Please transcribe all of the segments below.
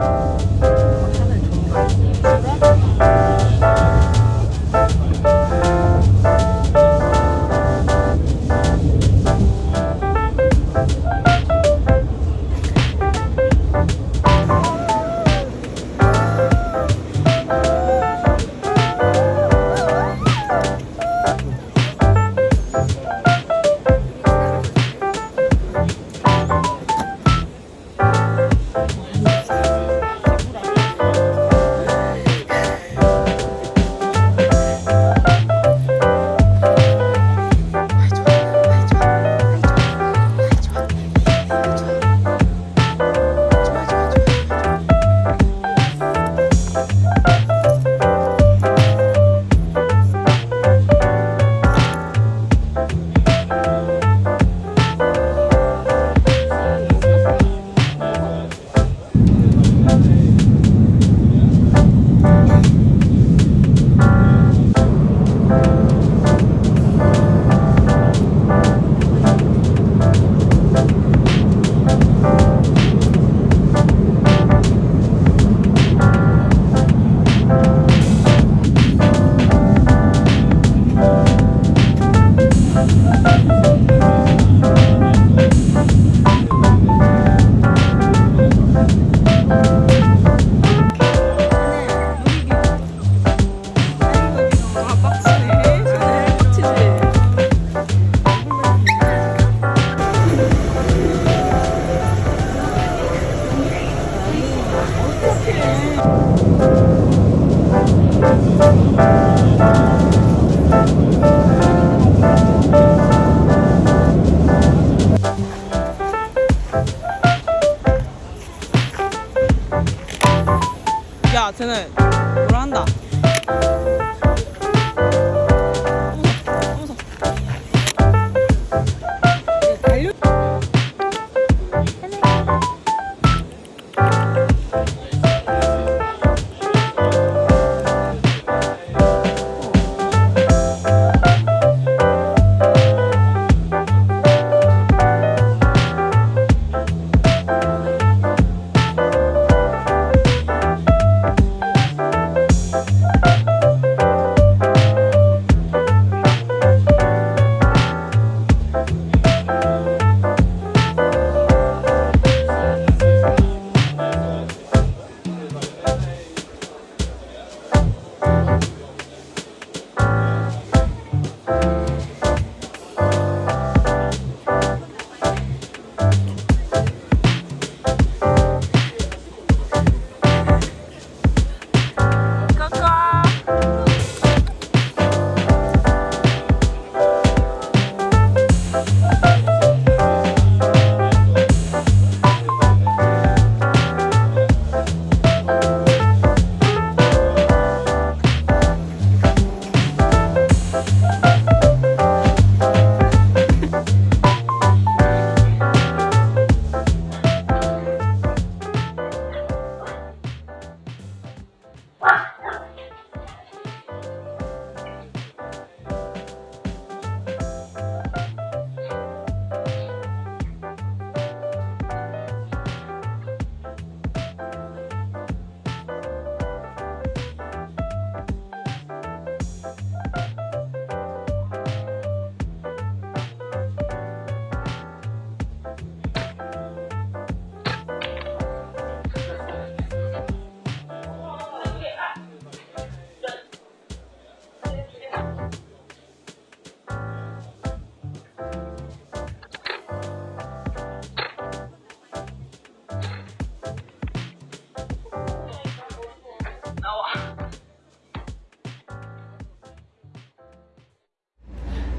야,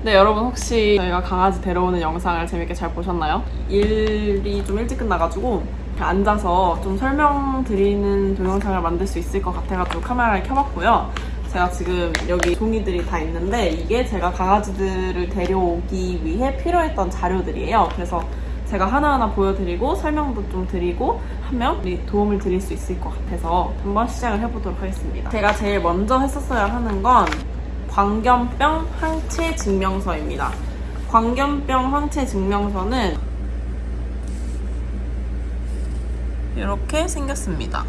네 여러분 혹시 저희가 강아지 데려오는 영상을 재밌게 잘 보셨나요? 일이 좀 일찍 끝나가지고 앉아서 좀 설명드리는 동영상을 만들 수 있을 것 같아가지고 카메라를 켜봤고요. 제가 지금 여기 종이들이 다 있는데 이게 제가 강아지들을 데려오기 위해 필요했던 자료들이에요. 그래서 제가 하나하나 보여드리고 설명도 좀 드리고 하면 도움을 드릴 수 있을 것 같아서 한번 시작을 해보도록 하겠습니다. 제가 제일 먼저 했었어야 하는 건 광견병 항체 증명서입니다. 광견병 항체 증명서는 이렇게 생겼습니다.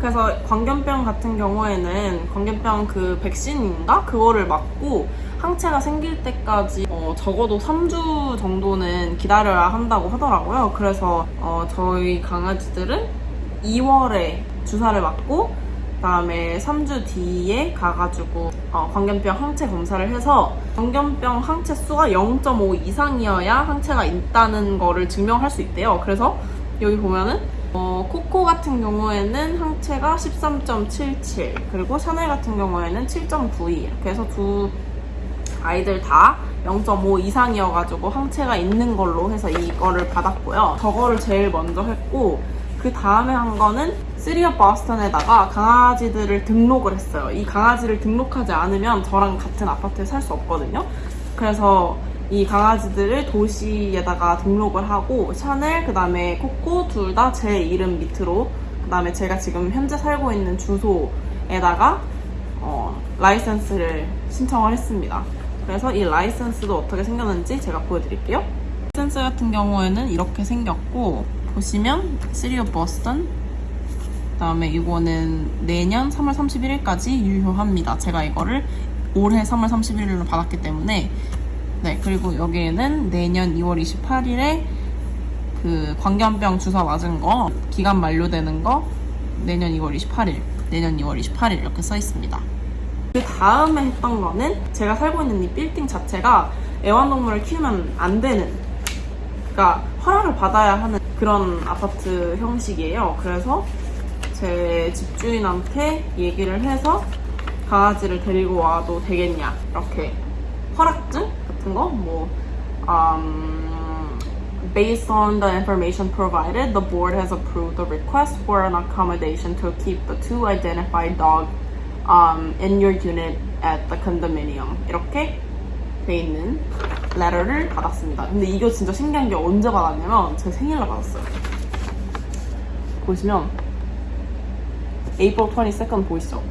그래서 광견병 같은 경우에는 광견병 그 백신인가 그거를 맞고 항체가 생길 때까지 어, 적어도 3주 정도는 기다려야 한다고 하더라고요. 그래서 어, 저희 강아지들은 2월에 주사를 맞고 그다음에 3주 뒤에 가가지고 어, 광견병 항체 검사를 해서 광견병 항체 수가 0.5 이상이어야 항체가 있다는 거를 증명할 수 있대요. 그래서 여기 보면은 어, 코코 같은 경우에는 항체가 13.77 그리고 샤넬 같은 경우에는 7.92 이렇게 해서 두 아이들 다 0.5 이상이어가지고 항체가 있는 걸로 해서 이거를 받았고요. 저거를 제일 먼저 했고 그 다음에 한 거는 시리어 버스턴에다가 강아지들을 등록을 했어요. 이 강아지를 등록하지 않으면 저랑 같은 아파트에 살 수 없거든요. 그래서 이 강아지들을 도시에다가 등록을 하고 샤넬 그 다음에 코코 둘 다 제 이름 밑으로 그 다음에 제가 지금 현재 살고 있는 주소에다가 어, 라이센스를 신청을 했습니다. 그래서 이 라이센스도 어떻게 생겼는지 제가 보여드릴게요. 라이센스 같은 경우에는 이렇게 생겼고 보시면 City of Boston 그다음에 이거는 내년 3월 31일까지 유효합니다. 제가 이거를 올해 3월 31일로 받았기 때문에 네 그리고 여기에는 내년 2월 28일에 그 광견병 주사 맞은 거 기간 만료되는 거 내년 2월 28일 내년 2월 28일 이렇게 써 있습니다. 그 다음에 했던 거는 제가 살고 있는 이 빌딩 자체가 애완동물을 키우면 안 되는 그러니까 허락을 받아야 하는 그런 아파트 형식이에요. 그래서 제 집주인한테 얘기를 해서 강아지를 데리고 와도 되겠냐 이렇게 허락증 같은 거 뭐 um, based on the information provided, the board has approved the request for an accommodation to keep the two identified dog um, in your unit at the condominium 이렇게 돼 있는 letter를 받았습니다. 근데 이거 진짜 신기한 게 언제 받았냐면 제 생일날 받았어요. 보시면 April 22nd 보이시죠?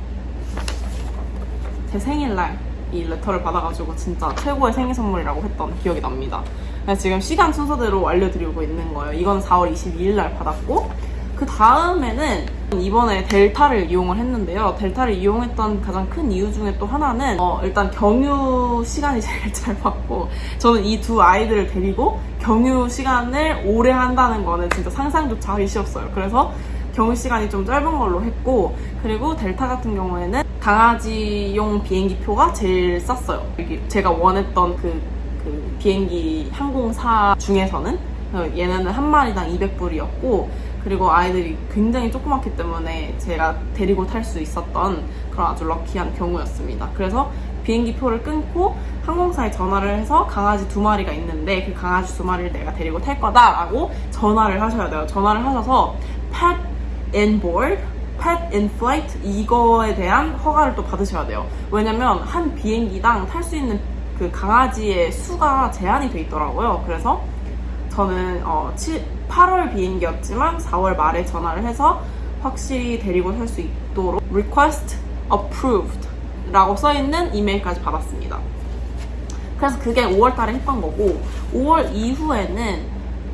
제 생일날 이 레터를 받아가지고 진짜 최고의 생일 선물이라고 했던 기억이 납니다. 지금 시간 순서대로 알려드리고 있는 거예요. 이건 4월 22일 날 받았고 그 다음에는 이번에 델타를 이용을 했는데요. 델타를 이용했던 가장 큰 이유 중에 또 하나는 어, 일단 경유 시간이 제일 짧았고 저는 이 두 아이들을 데리고 경유 시간을 오래 한다는 거는 진짜 상상조차 하기 싫었어요. 그래서 경유 시간이 좀 짧은 걸로 했고 그리고 델타 같은 경우에는 강아지용 비행기 표가 제일 쌌어요. 제가 원했던 그, 그 비행기 항공사 중에서는 어, 얘네는 한 마리당 200불이었고 그리고 아이들이 굉장히 조그맣기 때문에 제가 데리고 탈 수 있었던 그런 아주 럭키한 경우였습니다. 그래서 비행기 표를 끊고 항공사에 전화를 해서 강아지 두 마리가 있는데 그 강아지 두 마리를 내가 데리고 탈 거다라고 전화를 하셔야 돼요. 전화를 하셔서 pet in board, pet in flight 이거에 대한 허가를 또 받으셔야 돼요. 왜냐면 한 비행기당 탈 수 있는 그 강아지의 수가 제한이 돼 있더라고요. 그래서 저는 어, 7, 8월 비행기였지만 4월 말에 전화를 해서 확실히 데리고 탈수 있도록 request approved 라고 써있는 이메일까지 받았습니다. 그래서 그게 5월 달에 했던 거고 5월 이후에는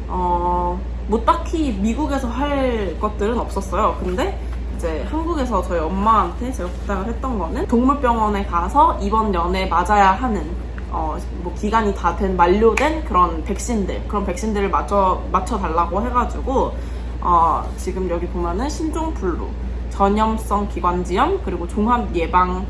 어, 뭐 딱히 미국에서 할 것들은 없었어요. 근데 이제 한국에서 저희 엄마한테 제가 부탁을 했던 거는 동물병원에 가서 이번 연에 맞아야 하는 어, 뭐 기간이 다 된 만료된 그런 백신들 그런 백신들을 맞춰 맞춰 달라고 해가지고 어, 지금 여기 보면은 신종플루, 전염성 기관지염 그리고 종합 예방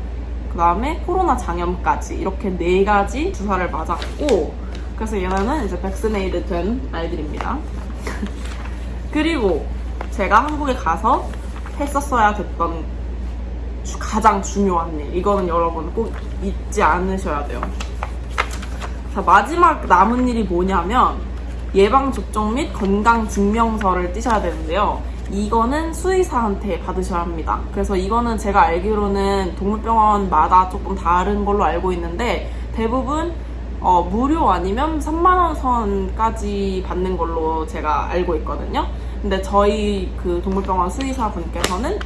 그 다음에 코로나 장염까지 이렇게 네 가지 주사를 맞았고 그래서 얘네는 이제 백스네이드 된 아이들입니다. 그리고 제가 한국에 가서 했었어야 됐던 주- 가장 중요한 일 이거는 여러분 꼭 잊지 않으셔야 돼요. 자, 마지막 남은 일이 뭐냐면 예방접종 및 건강증명서를 띄셔야 되는데요. 이거는 수의사한테 받으셔야 합니다. 그래서 이거는 제가 알기로는 동물병원마다 조금 다른 걸로 알고 있는데 대부분 어, 무료 아니면 3만원 선까지 받는 걸로 제가 알고 있거든요. 근데 저희 그 동물병원 수의사 분께서는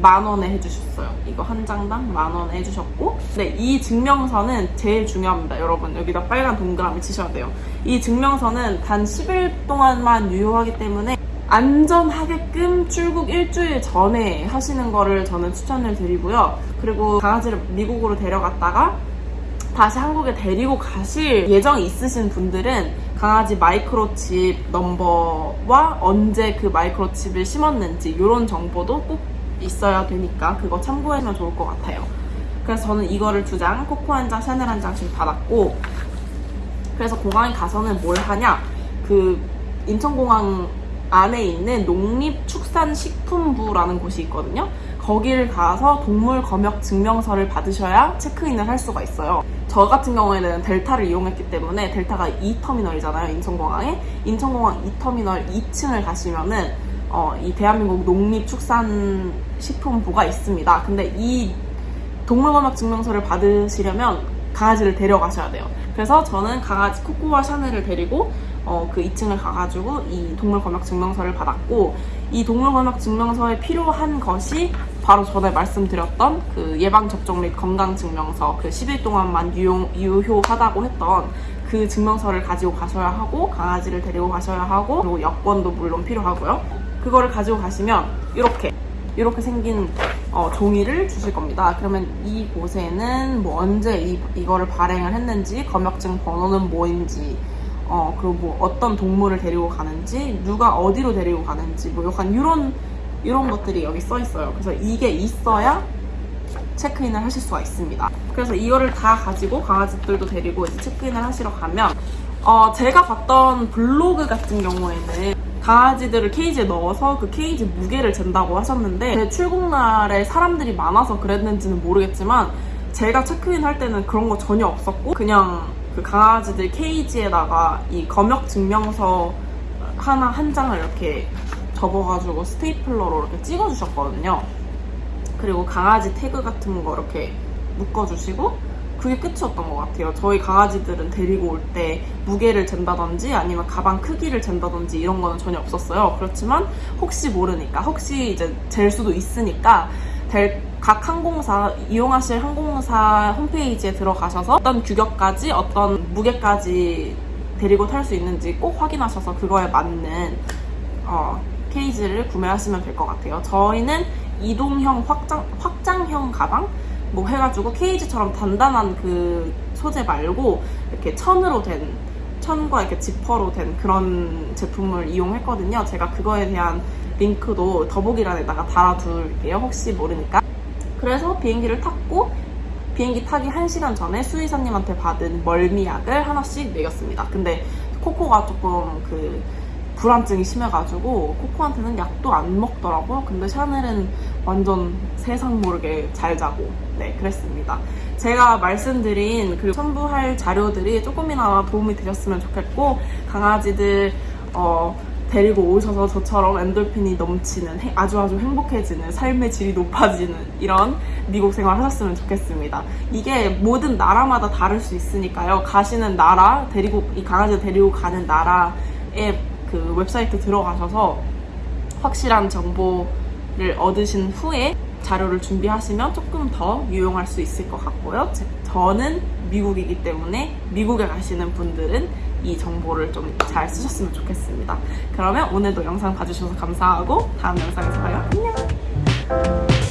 만 원에 해주셨어요. 이거 한 장당 만 원에 해주셨고, 네, 이 증명서는 제일 중요합니다. 여러분, 여기다 빨간 동그라미 치셔야 돼요. 이 증명서는 단 10일 동안만 유효하기 때문에 안전하게끔 출국 일주일 전에 하시는 거를 저는 추천을 드리고요. 그리고 강아지를 미국으로 데려갔다가 다시 한국에 데리고 가실 예정이 있으신 분들은 강아지 마이크로칩 넘버와 언제 그 마이크로칩을 심었는지 이런 정보도 꼭 있어야 되니까 그거 참고하시면 좋을 것 같아요. 그래서 저는 이거를 두 장, 코코 한 장, 샤넬 한 장씩 받았고 그래서 공항에 가서는 뭘 하냐 그 인천공항 안에 있는 농립축산식품부라는 곳이 있거든요. 거기를 가서 동물 검역 증명서를 받으셔야 체크인을 할 수가 있어요. 저 같은 경우에는 델타를 이용했기 때문에 델타가 2터미널이잖아요. 인천공항에. 인천공항 2터미널 2층을 가시면은 어, 이 대한민국 농립축산식품부가 있습니다. 근데 이 동물검역 증명서를 받으시려면 강아지를 데려가셔야 돼요. 그래서 저는 강아지 코코와 샤넬을 데리고 어, 그 2층을 가가지고 이 동물검역 증명서를 받았고 이 동물검역 증명서에 필요한 것이 바로 전에 말씀드렸던 그 예방접종 및 건강증명서 그 10일 동안만 유용, 유효하다고 했던 그 증명서를 가지고 가셔야 하고 강아지를 데리고 가셔야 하고 그리고 여권도 물론 필요하고요. 그거를 가지고 가시면 이렇게 이렇게 생긴 어, 종이를 주실 겁니다. 그러면 이곳에는 뭐 언제 이, 이거를 발행을 했는지, 검역증 번호는 뭐인지, 어, 그리고 뭐 어떤 동물을 데리고 가는지, 누가 어디로 데리고 가는지, 뭐 약간 이런, 이런 것들이 여기 써 있어요. 그래서 이게 있어야 체크인을 하실 수가 있습니다. 그래서 이거를 다 가지고 강아지들도 데리고 이제 체크인을 하시러 가면, 어, 제가 봤던 블로그 같은 경우에는 강아지들을 케이지에 넣어서 그 케이지 무게를 잰다고 하셨는데 제 출국날에 사람들이 많아서 그랬는지는 모르겠지만 제가 체크인 할 때는 그런 거 전혀 없었고 그냥 그 강아지들 케이지에다가 이 검역 증명서 하나 한 장을 이렇게 접어가지고 스테이플러로 이렇게 찍어주셨거든요. 그리고 강아지 태그 같은 거 이렇게 묶어주시고 그게 끝이었던 것 같아요. 저희 강아지들은 데리고 올 때 무게를 잰다든지 아니면 가방 크기를 잰다든지 이런 거는 전혀 없었어요. 그렇지만 혹시 모르니까 혹시 이제 잴 수도 있으니까 될- 각 항공사 이용하실 항공사 홈페이지에 들어가셔서 어떤 규격까지 어떤 무게까지 데리고 탈 수 있는지 꼭 확인하셔서 그거에 맞는 어, 케이지를 구매하시면 될 것 같아요. 저희는 이동형 확장, 확장형 가방? 뭐 해가지고 케이지처럼 단단한 그 소재 말고 이렇게 천으로 된, 천과 이렇게 지퍼로 된 그런 제품을 이용했거든요. 제가 그거에 대한 링크도 더보기란에다가 달아둘게요. 혹시 모르니까. 그래서 비행기를 탔고 비행기 타기 1시간 전에 수의사님한테 받은 멀미약을 하나씩 먹였습니다. 근데 코코가 조금 그 불안증이 심해가지고 코코한테는 약도 안 먹더라고요. 근데 샤넬은 완전 세상 모르게 잘 자고 네 그랬습니다. 제가 말씀드린 그리고 첨부할 자료들이 조금이나마 도움이 되셨으면 좋겠고 강아지들 어, 데리고 오셔서 저처럼 엔돌핀이 넘치는 해- 아주 아주 행복해지는 삶의 질이 높아지는 이런 미국 생활 하셨으면 좋겠습니다. 이게 모든 나라마다 다를 수 있으니까요. 가시는 나라 데리고 이 강아지 데리고 가는 나라의 그 웹사이트 들어가셔서 확실한 정보 를 얻으신 후에 자료를 준비하시면 조금 더 유용할 수 있을 것 같고요. 제- 저는 미국이기 때문에 미국에 가시는 분들은 이 정보를 좀 잘 쓰셨으면 좋겠습니다. 그러면 오늘도 영상 봐주셔서 감사하고 다음 영상에서 봐요. 안녕!